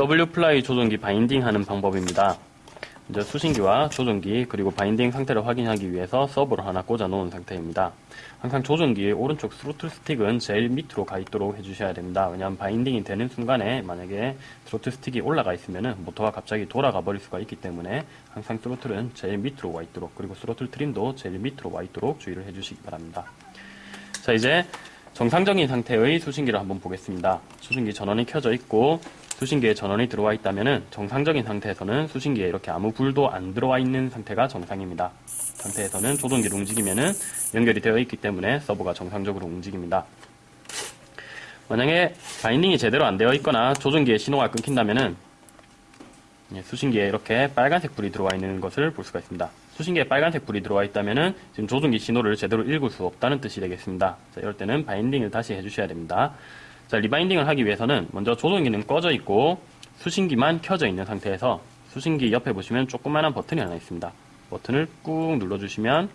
WFLY 조종기 바인딩 하는 방법입니다. 먼저 수신기와 조종기 그리고 바인딩 상태를 확인하기 위해서 서보를 하나 꽂아 놓은 상태입니다. 항상 조종기의 오른쪽 스로틀 스틱은 제일 밑으로 가 있도록 해주셔야 됩니다. 왜냐하면 바인딩이 되는 순간에 만약에 스로틀 스틱이 올라가 있으면 모터가 갑자기 돌아가 버릴 수가 있기 때문에 항상 스로틀은 제일 밑으로 와 있도록 그리고 스로틀 트림도 제일 밑으로 와 있도록 주의를 해주시기 바랍니다. 자 이제 정상적인 상태의 수신기를 한번 보겠습니다. 수신기 전원이 켜져 있고 수신기에 전원이 들어와 있다면 정상적인 상태에서는 수신기에 이렇게 아무 불도 안 들어와 있는 상태가 정상입니다. 상태에서는 조종기를 움직이면 연결이 되어 있기 때문에 서버가 정상적으로 움직입니다. 만약에 바인딩이 제대로 안 되어 있거나 조종기에 신호가 끊긴다면 수신기에 이렇게 빨간색 불이 들어와 있는 것을 볼 수가 있습니다. 수신기에 빨간색 불이 들어와 있다면 지금 조종기 신호를 제대로 읽을 수 없다는 뜻이 되겠습니다. 자, 이럴 때는 바인딩을 다시 해주셔야 됩니다. 자, 리바인딩을 하기 위해서는 먼저 조종기는 꺼져 있고 수신기만 켜져 있는 상태에서 수신기 옆에 보시면 조그만한 버튼이 하나 있습니다. 버튼을 꾹 눌러주시면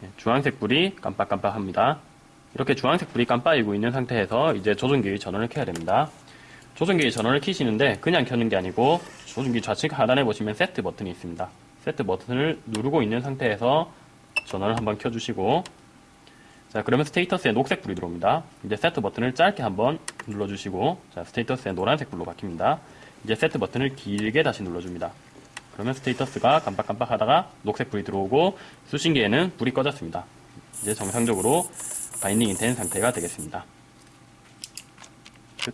네, 주황색 불이 깜빡깜빡합니다. 이렇게 주황색 불이 깜빡이고 있는 상태에서 이제 조종기의 전원을 켜야 됩니다. 조종기의 전원을 켜시는데 그냥 켜는 게 아니고 조종기 좌측 하단에 보시면 세트 버튼이 있습니다. 세트 버튼을 누르고 있는 상태에서 전원을 한번 켜주시고 자 그러면 status에 녹색 불이 들어옵니다. 이제 세트 버튼을 짧게 한번 눌러주시고 자 status에 노란색 불로 바뀝니다. 이제 세트 버튼을 길게 다시 눌러줍니다. 그러면 status가 깜빡깜빡 하다가 녹색 불이 들어오고 수신기에는 불이 꺼졌습니다. 이제 정상적으로 바인딩이 된 상태가 되겠습니다.